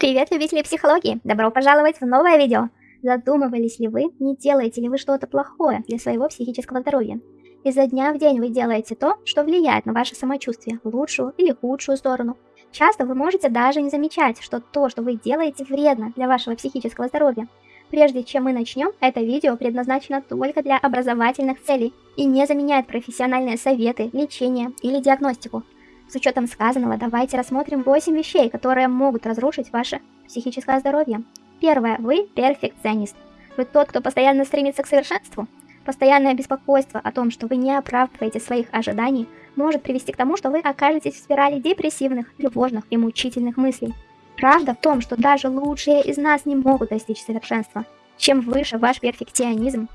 Привет, любители психологии! Добро пожаловать в новое видео! Задумывались ли вы, не делаете ли вы что-то плохое для своего психического здоровья? Изо дня в день вы делаете то, что влияет на ваше самочувствие, в лучшую или худшую сторону. Часто вы можете даже не замечать, что то, что вы делаете, вредно для вашего психического здоровья. Прежде чем мы начнем, это видео предназначено только для образовательных целей и не заменяет профессиональные советы, лечение или диагностику. С учетом сказанного, давайте рассмотрим 8 вещей, которые могут разрушить ваше психическое здоровье. Первое. Вы перфекционист. Вы тот, кто постоянно стремится к совершенству. Постоянное беспокойство о том, что вы не оправдываете своих ожиданий, может привести к тому, что вы окажетесь в спирали депрессивных, тревожных и мучительных мыслей. Правда в том, что даже лучшие из нас не могут достичь совершенства. Чем выше ваш перфекционизм,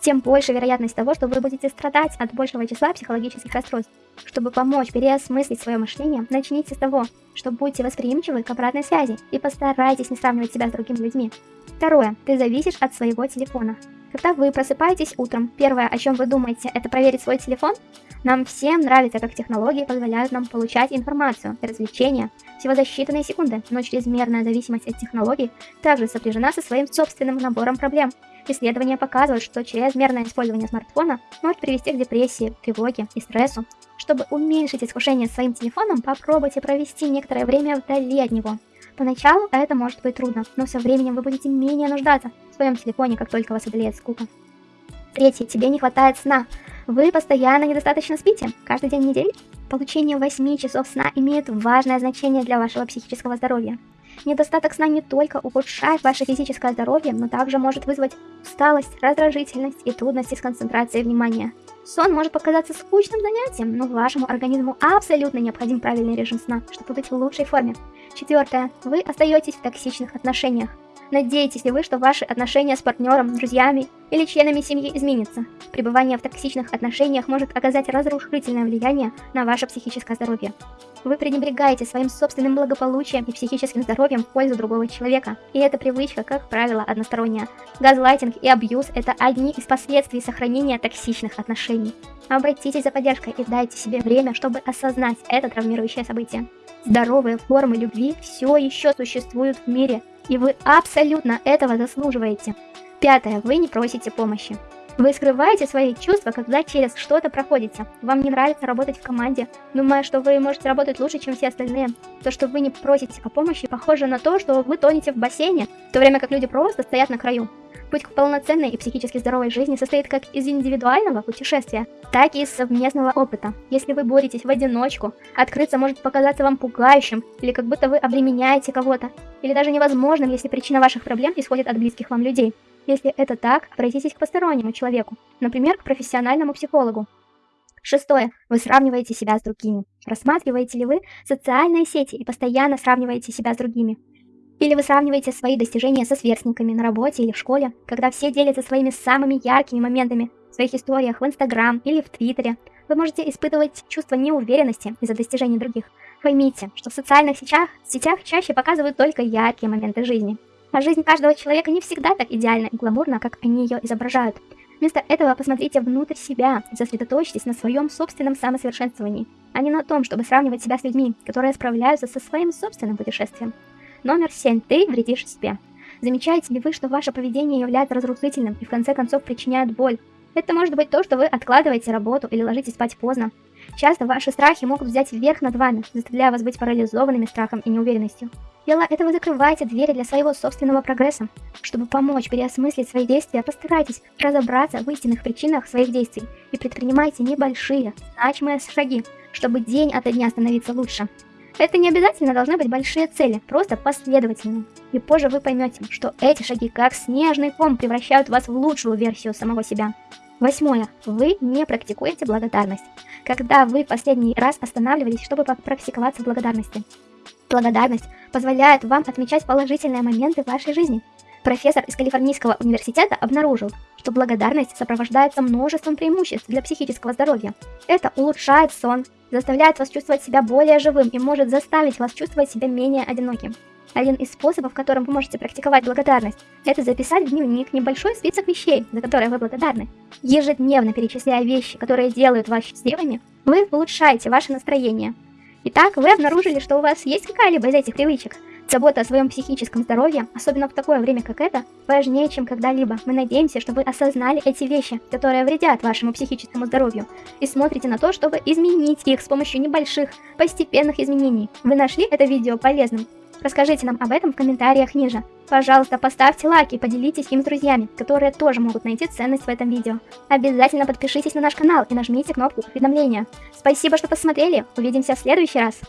тем больше вероятность того, что вы будете страдать от большего числа психологических расстройств. Чтобы помочь переосмыслить свое мышление, начните с того, что будьте восприимчивы к обратной связи и постарайтесь не сравнивать себя с другими людьми. Второе. Ты зависишь от своего телефона. Когда вы просыпаетесь утром, первое, о чем вы думаете, это проверить свой телефон? Нам всем нравится, как технологии позволяют нам получать информацию и развлечения всего за считанные секунды, но чрезмерная зависимость от технологий также сопряжена со своим собственным набором проблем. Исследования показывают, что чрезмерное использование смартфона может привести к депрессии, тревоге и стрессу. Чтобы уменьшить искушение своим телефоном, попробуйте провести некоторое время вдали от него. Поначалу это может быть трудно, но со временем вы будете менее нуждаться в своем телефоне, как только вас одолеет скука. Третье. Тебе не хватает сна. Вы постоянно недостаточно спите? Каждый день недели? Получение 8 часов сна имеет важное значение для вашего психического здоровья. Недостаток сна не только ухудшает ваше физическое здоровье, но также может вызвать усталость, раздражительность и трудности с концентрацией внимания. Сон может показаться скучным занятием, но вашему организму абсолютно необходим правильный режим сна, чтобы быть в лучшей форме. Четвертое. Вы остаетесь в токсичных отношениях. Надеетесь ли вы, что ваши отношения с партнером, друзьями или членами семьи изменятся? Пребывание в токсичных отношениях может оказать разрушительное влияние на ваше психическое здоровье. Вы пренебрегаете своим собственным благополучием и психическим здоровьем в пользу другого человека, и эта привычка, как правило, односторонняя. Газлайтинг и абьюз – это одни из последствий сохранения токсичных отношений. Обратитесь за поддержкой и дайте себе время, чтобы осознать это травмирующее событие. Здоровые формы любви все еще существуют в мире, и вы абсолютно этого заслуживаете. Пятое. Вы не просите помощи. Вы скрываете свои чувства, когда через что-то проходите. Вам не нравится работать в команде, думая, что вы можете работать лучше, чем все остальные. То, что вы не просите о помощи, похоже на то, что вы тонете в бассейне, в то время как люди просто стоят на краю. Путь к полноценной и психически здоровой жизни состоит как из индивидуального путешествия, так и из совместного опыта. Если вы боретесь в одиночку, открыться может показаться вам пугающим, или как будто вы обременяете кого-то, или даже невозможным, если причина ваших проблем исходит от близких вам людей. Если это так, обратитесь к постороннему человеку, например, к профессиональному психологу. Шестое. Вы сравниваете себя с другими. Рассматриваете ли вы социальные сети и постоянно сравниваете себя с другими? Или вы сравниваете свои достижения со сверстниками на работе или в школе, когда все делятся своими самыми яркими моментами в своих историях в Инстаграм или в Твиттере. Вы можете испытывать чувство неуверенности из-за достижений других. Поймите, что в социальных сетях, сетях чаще показывают только яркие моменты жизни. А жизнь каждого человека не всегда так идеальна и гламурна, как они ее изображают. Вместо этого посмотрите внутрь себя и сосредоточьтесь на своем собственном самосовершенствовании, а не на том, чтобы сравнивать себя с людьми, которые справляются со своим собственным путешествием. Номер 7. Ты вредишь себе. Замечаете ли вы, что ваше поведение является разрушительным и в конце концов причиняет боль? Это может быть то, что вы откладываете работу или ложитесь спать поздно. Часто ваши страхи могут взять вверх над вами, заставляя вас быть парализованными страхом и неуверенностью. Дело этого закрывайте двери для своего собственного прогресса. Чтобы помочь переосмыслить свои действия, постарайтесь разобраться в истинных причинах своих действий и предпринимайте небольшие, значимые шаги, чтобы день ото дня становиться лучше. Это не обязательно должны быть большие цели, просто последовательные. И позже вы поймете, что эти шаги как снежный ком превращают вас в лучшую версию самого себя. Восьмое. Вы не практикуете благодарность. Когда вы последний раз останавливались, чтобы практиковаться в благодарности? Благодарность позволяет вам отмечать положительные моменты в вашей жизни. Профессор из Калифорнийского университета обнаружил, что благодарность сопровождается множеством преимуществ для психического здоровья. Это улучшает сон, заставляет вас чувствовать себя более живым и может заставить вас чувствовать себя менее одиноким. Один из способов, которым вы можете практиковать благодарность, это записать в дневник небольшой список вещей, за которые вы благодарны. Ежедневно перечисляя вещи, которые делают вас счастливыми, вы улучшаете ваше настроение. Итак, вы обнаружили, что у вас есть какая-либо из этих привычек. Забота о своем психическом здоровье, особенно в такое время, как это, важнее, чем когда-либо. Мы надеемся, что вы осознали эти вещи, которые вредят вашему психическому здоровью, и смотрите на то, чтобы изменить их с помощью небольших, постепенных изменений. Вы нашли это видео полезным? Расскажите нам об этом в комментариях ниже. Пожалуйста, поставьте лайк и поделитесь им с друзьями, которые тоже могут найти ценность в этом видео. Обязательно подпишитесь на наш канал и нажмите кнопку уведомления. Спасибо, что посмотрели. Увидимся в следующий раз.